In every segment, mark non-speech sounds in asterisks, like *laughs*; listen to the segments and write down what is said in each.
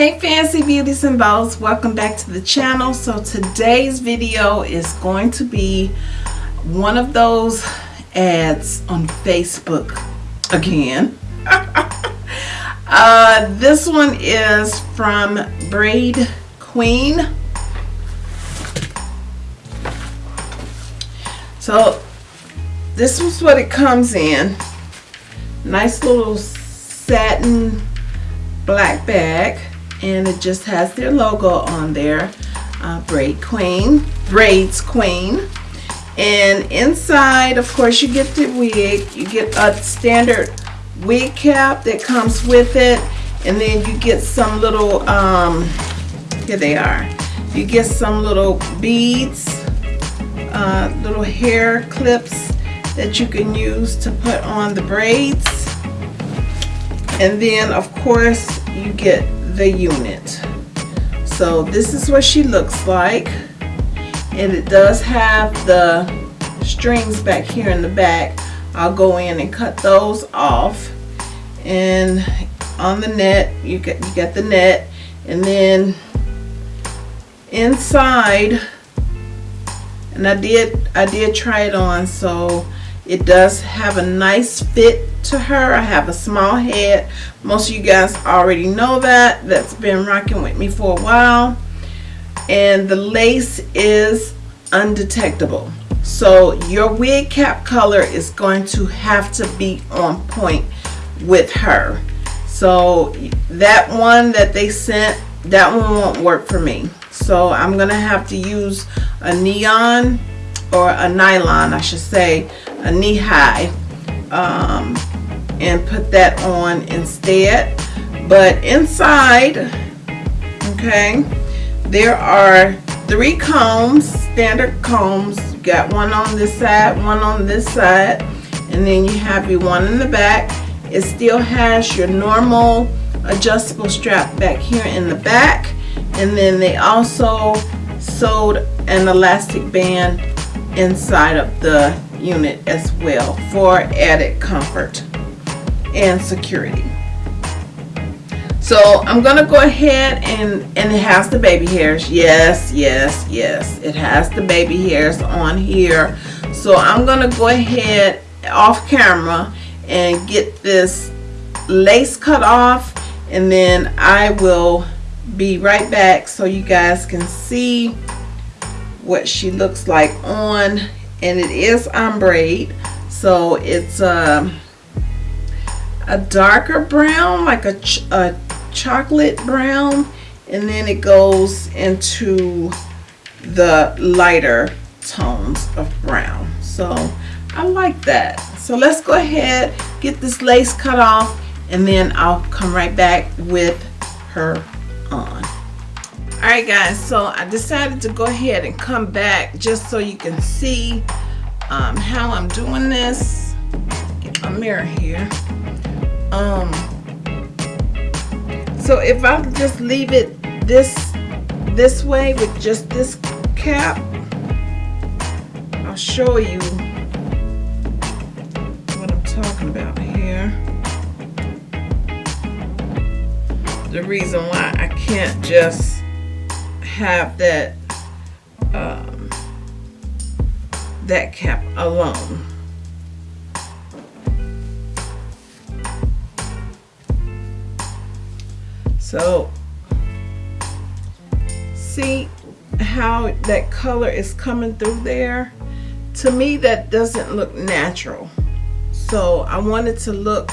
Hey fancy beauties and bows, welcome back to the channel. So today's video is going to be one of those ads on Facebook again. *laughs* uh, this one is from Braid Queen. So this is what it comes in. Nice little satin black bag and it just has their logo on there uh, braid queen braids queen. And inside of course you get the wig you get a standard wig cap that comes with it. And then you get some little um, here they are. You get some little beads uh, little hair clips that you can use to put on the braids. And then of course you get the unit. So this is what she looks like. And it does have the strings back here in the back. I'll go in and cut those off. And on the net you get you get the net. And then inside and I did I did try it on so it does have a nice fit to her. I have a small head. Most of you guys already know that. That's been rocking with me for a while. And the lace is undetectable. So your wig cap color is going to have to be on point with her. So that one that they sent, that one won't work for me. So I'm going to have to use a neon or a nylon I should say a knee high um, and put that on instead. But inside okay there are three combs standard combs. You got one on this side one on this side and then you have your one in the back. It still has your normal adjustable strap back here in the back and then they also sewed an elastic band inside of the unit as well for added comfort and security. So I'm going to go ahead and, and it has the baby hairs. Yes, yes, yes. It has the baby hairs on here. So I'm going to go ahead off camera and get this lace cut off and then I will be right back so you guys can see what she looks like on and it is ombre so it's a, um, a darker brown like a, ch a chocolate brown and then it goes into the lighter tones of brown. So I like that. So let's go ahead get this lace cut off and then I'll come right back with her on Alright guys, so I decided to go ahead and come back just so you can see um, how I'm doing this. Get my mirror here. Um, so if I just leave it this this way with just this cap, I'll show you what I'm talking about here. The reason why I can't just have that um, that cap alone. So see how that color is coming through there? To me that doesn't look natural. So I wanted to look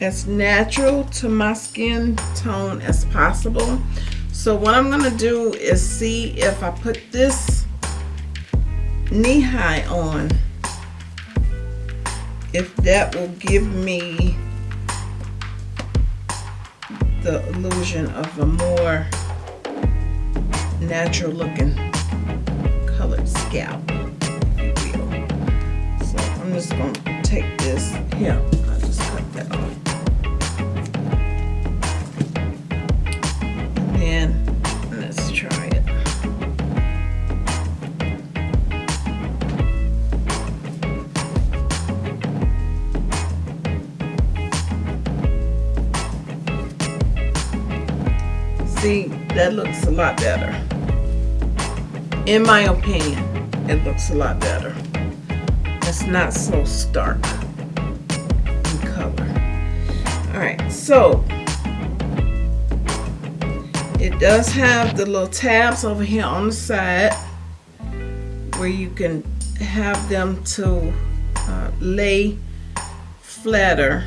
as natural to my skin tone as possible. So what I'm going to do is see if I put this knee high on, if that will give me the illusion of a more natural looking colored scalp. So I'm just going to take this here. I'll just cut that off. That looks a lot better. In my opinion, it looks a lot better. It's not so stark in color. All right, so it does have the little tabs over here on the side where you can have them to uh, lay flatter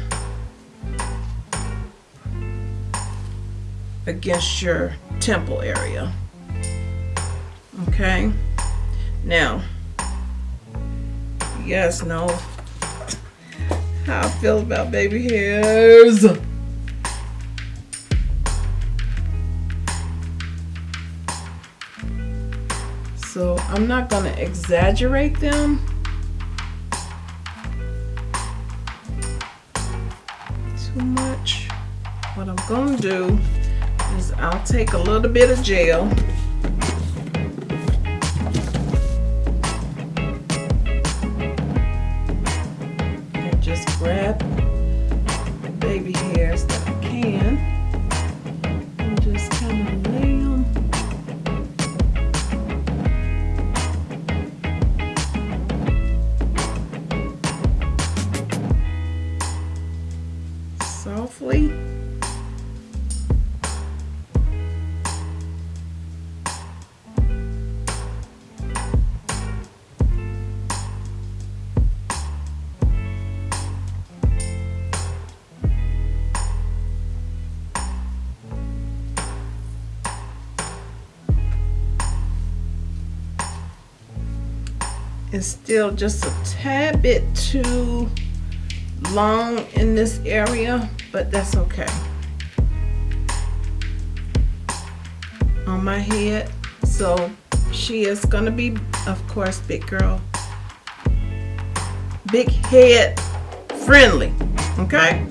against your temple area. Okay, now guys know how I feel about baby hairs. So I'm not going to exaggerate them. Too much. What I'm going to do is I'll take a little bit of gel is still just a tad bit too long in this area, but that's okay. On my head, so she is gonna be, of course, big girl, big head friendly, okay?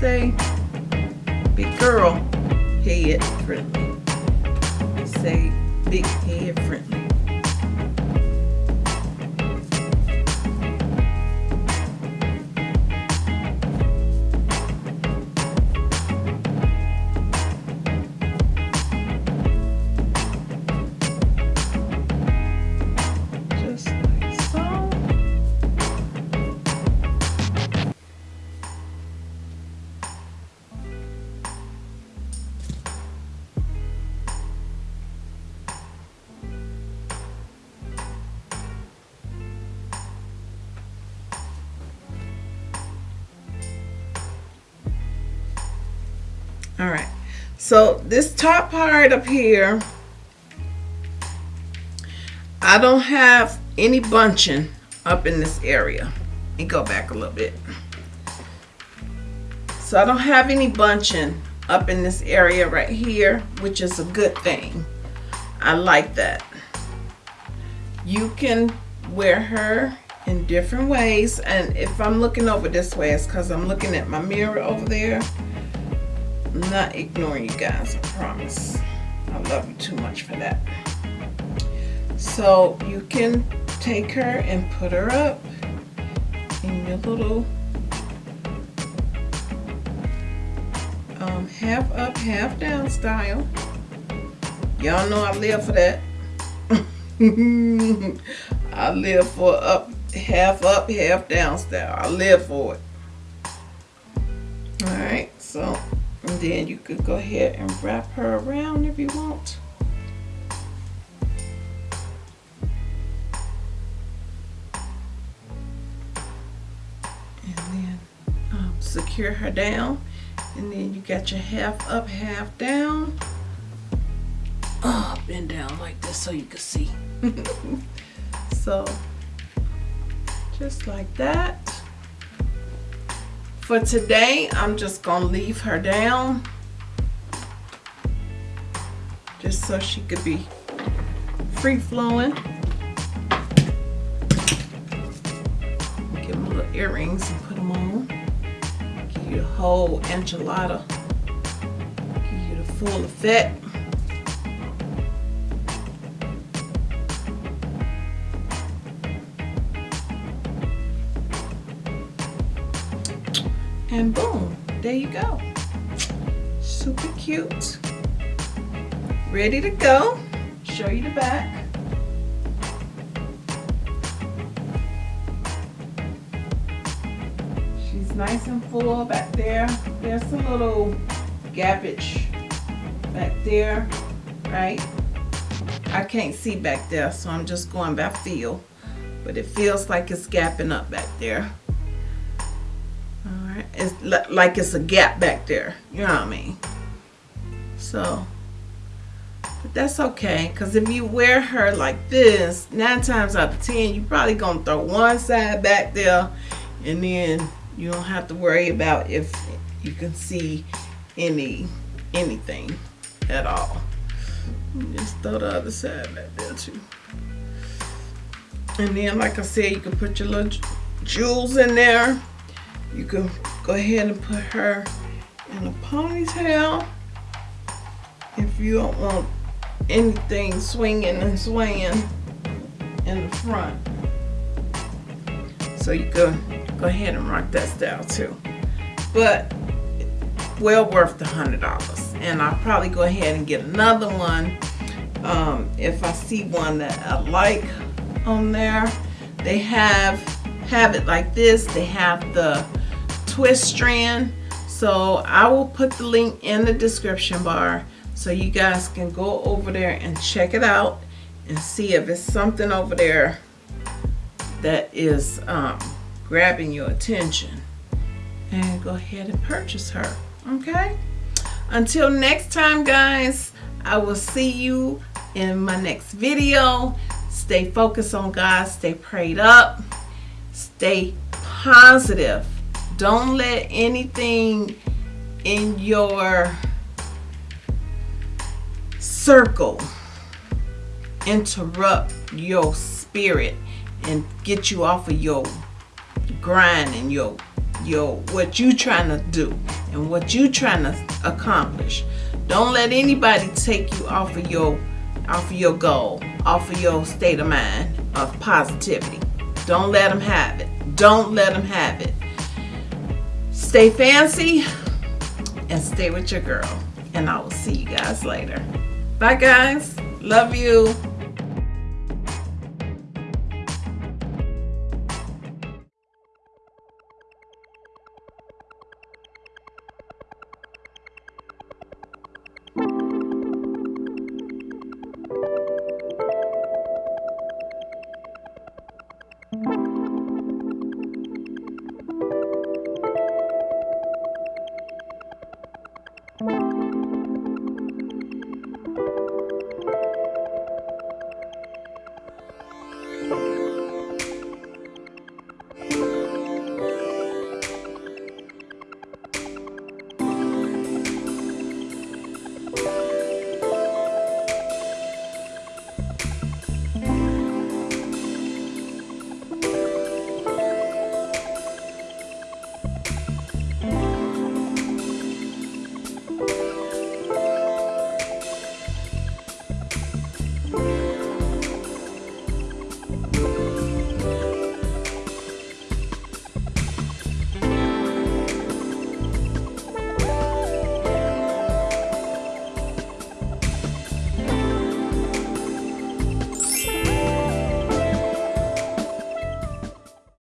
Say big girl head friendly. Say big head friendly. So this top part up here I don't have any bunching up in this area. Let me go back a little bit. So I don't have any bunching up in this area right here which is a good thing. I like that. You can wear her in different ways and if I'm looking over this way it's because I'm looking at my mirror over there I'm not ignoring you guys, I promise. I love you too much for that. So you can take her and put her up in your little um, half up, half down style. Y'all know I live for that. *laughs* I live for up, half up, half down style. I live for it. Alright, so and then you could go ahead and wrap her around if you want. And then um, secure her down. And then you got your half up, half down. Oh, bend down like this so you can see. *laughs* so, just like that for today I'm just gonna leave her down. Just so she could be free flowing. Give them little earrings and put them on. Give you a whole enchilada. Give you the full effect. And boom, there you go. Super cute. Ready to go. Show you the back. She's nice and full back there. There's a little gappage back there, right? I can't see back there, so I'm just going by feel. But it feels like it's gapping up back there. It's like it's a gap back there. You know what I mean? So, but that's okay. Because if you wear her like this, nine times out of ten, you're probably going to throw one side back there. And then you don't have to worry about if you can see any anything at all. Just throw the other side back there too. And then, like I said, you can put your little jewels in there. You can go ahead and put her in a ponytail. If you don't want anything swinging and swaying in the front. So you can go ahead and rock that style too. But well worth the hundred dollars and I'll probably go ahead and get another one um, if I see one that I like on there they have have it like this they have the twist strand. So I will put the link in the description bar so you guys can go over there and check it out and see if it's something over there that is um, grabbing your attention. And go ahead and purchase her okay? Until next time guys I will see you in my next video. Stay focused on God. Stay prayed up. Stay positive don't let anything in your circle interrupt your spirit and get you off of your grind and your your what you trying to do and what you trying to accomplish. Don't let anybody take you off of your off of your goal, off of your state of mind of positivity. Don't let them have it. Don't let them have it. Stay fancy and stay with your girl. And I will see you guys later. Bye guys. Love you.